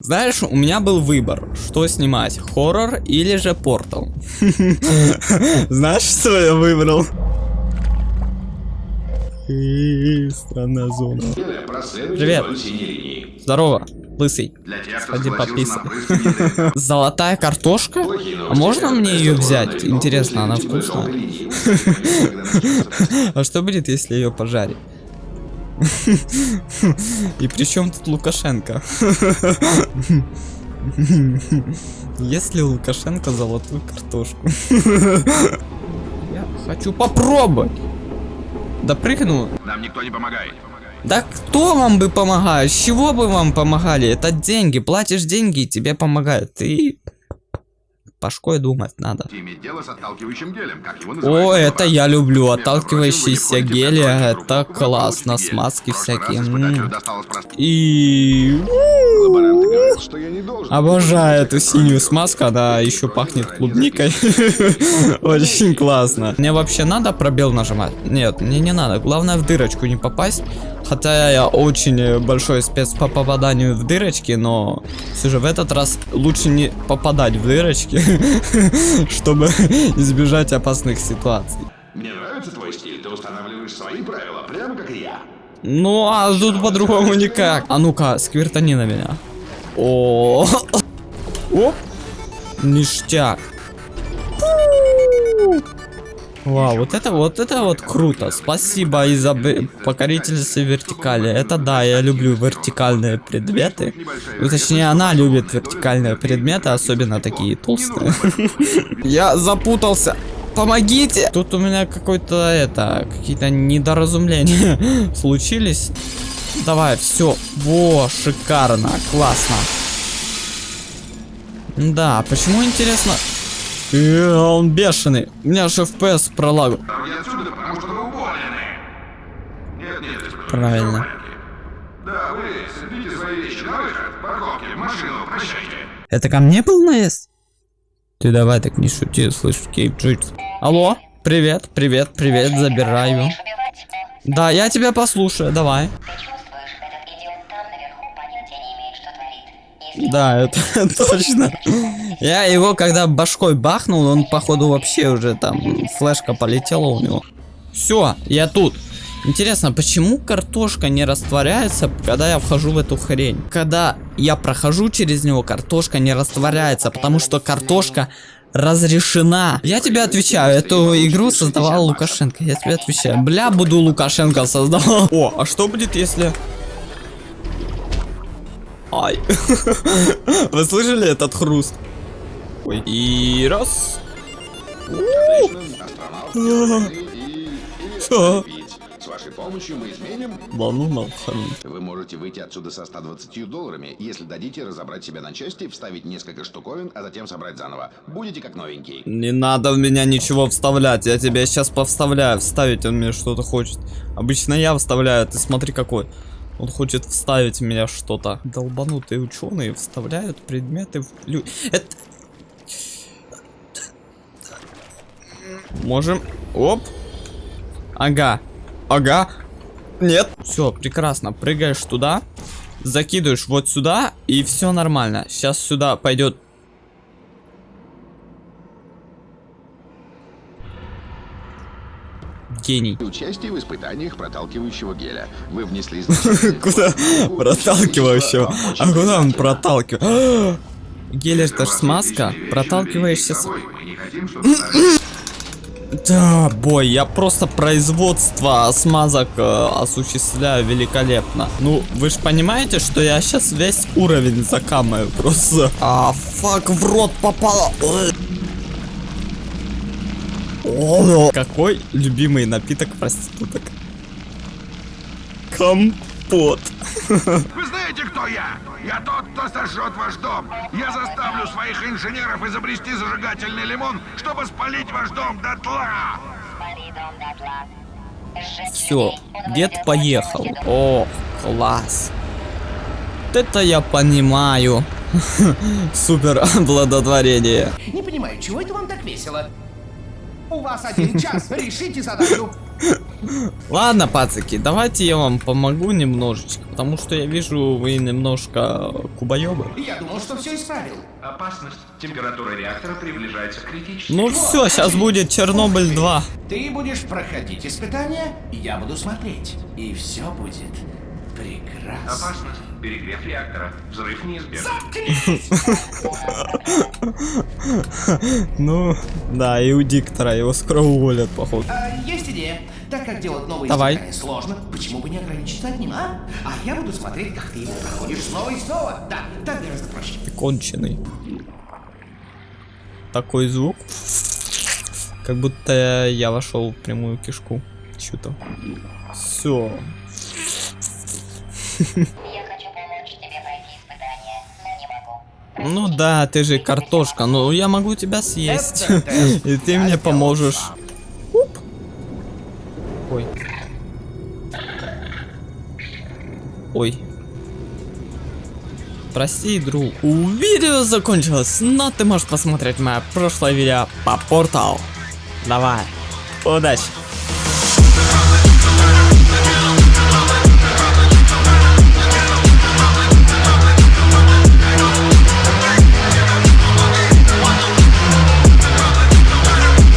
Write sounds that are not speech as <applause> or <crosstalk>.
Знаешь, у меня был выбор, что снимать, хоррор или же портал. <laughs> Знаешь, что я выбрал? Странная зона. Привет. Здорово, лысый. Ходи пописай. <laughs> Золотая картошка? А можно мне ее взять? Интересно, она вкусная? <laughs> А что будет, если ее пожарить? И при чем тут Лукашенко? Если Лукашенко золотую картошку. Я хочу попробовать. Допрыгну. Нам никто не помогает. Да кто вам бы помогает? С чего бы вам помогали? Это деньги. Платишь деньги, и тебе помогают. Ты башкой думать надо. Гелем. О, это я люблю. Отталкивающиеся гели. Это классно. Смазки всякие. И... Обожаю эту синюю смазку, она еще пахнет клубникой. <laughs> Очень классно. Мне вообще надо пробел нажимать? Нет, мне не надо. Главное в дырочку не попасть. Хотя я очень большой спец по попаданию в дырочки, но все же в этот раз лучше не попадать в дырочки, <laughs> чтобы <laughs> избежать опасных ситуаций. Мне нравится твой стиль, ты устанавливаешь свои правила, прямо как и я. Ну, а тут по-другому никак. А ну-ка, сквертани на меня. О, Оп. Ништяк. Вау, вот это вот это вот круто. Спасибо из-за покорительницы вертикали. Это да, я люблю вертикальные предметы. Ну, точнее, она любит вертикальные предметы, особенно такие толстые. <laughs> Я запутался. Помогите! Тут у меня какой-то это, какие-то недоразумления <laughs> случились. Давай, все. Во, шикарно, классно. Да, почему интересно? Э, он бешеный. У меня же FPS пролагу. Правильно. Всё в порядке. Да, вы соберите свои вещи на выход, парковки, в машину, прощайте. Это ко мне был наезд? Ты давай так не шути, слышь, Кейп Джитс. Алло, привет, привет, привет, забираю. Да, я тебя послушаю, давай. Да, это <laughs> точно. Я его, когда башкой бахнул, он, походу, вообще уже там флешка полетела у него. Все, я тут. Интересно, почему картошка не растворяется, когда я вхожу в эту хрень? Когда я прохожу через него, картошка не растворяется, потому что картошка разрешена. Я тебе отвечаю, эту игру создавал Лукашенко. Я тебе отвечаю. Бля, буду Лукашенко создавал. О, а что будет, если... Ай. <laughs> Вы слышали этот хруст? Ой. И раз. С вашей помощью мы изменим. Да ну. Вы можете выйти отсюда со 120 долларами, если дадите разобрать себя на части, вставить несколько штуковин, а затем собрать заново. Будете как новенький. Не надо в меня ничего вставлять. Я тебя сейчас повставляю. Вставить он мне что-то хочет. Обычно я вставляю. Ты смотри какой. Он хочет вставить в меня что-то. Долбанутые ученые вставляют предметы в лю... Это... Можем... Оп. Ага. Ага. Нет. Все, прекрасно. Прыгаешь туда. Закидываешь вот сюда. И все нормально. Сейчас сюда пойдет гений. Участие в испытаниях проталкивающего геля. Вы внесли <laughs> Куда проталкивающего? А куда он проталкивает? <gasps> Гель это ж смазка. Проталкиваешься с... Да, бой, я просто производство смазок э, осуществляю великолепно. Ну, вы же понимаете, что я сейчас весь уровень закамаю просто. А, фак, в рот попало. Ой. О, Какой любимый напиток проституток? Компот. Вы знаете, кто я? Я тот, кто сожжет ваш дом. Я заставлю своих инженеров изобрести зажигательный лимон, чтобы спалить ваш дом дотла. Все, дед поехал. О, класс. Вот это я понимаю. <laughs> Супер <laughs> обладотворение. Не понимаю, чего это вам так весело? У вас один час, <laughs> решите задачу. Ладно, пацаки, давайте я вам помогу немножечко, потому что я вижу, вы немножко кубоёбы. Я думал, что все исправил. Опасность. Температура реактора приближается к критической. Ну все, сейчас будет Чернобыль 2. Ты будешь проходить испытания, я буду смотреть. И все будет прекрасно. Опасность. Перегрев реактора. Взрыв неизбежен. Ну, да, и у диктора его скоро уволят, походу. А, есть идея. Так как делать новые Давай. сложно, почему бы не ограничиться одним, а? А я буду смотреть, как ты его проходишь снова и снова. Да, так гораздо проще. Ты конченый. Такой звук. Как будто я вошел в прямую кишку. Чё-то. Все. Ну да, ты же картошка, но я могу тебя съесть. <laughs> И ты мне поможешь. Уп. Ой. Ой. Прости, друг. Видео закончилось, но ты можешь посмотреть мое прошлое видео по порталу. Давай. Удачи.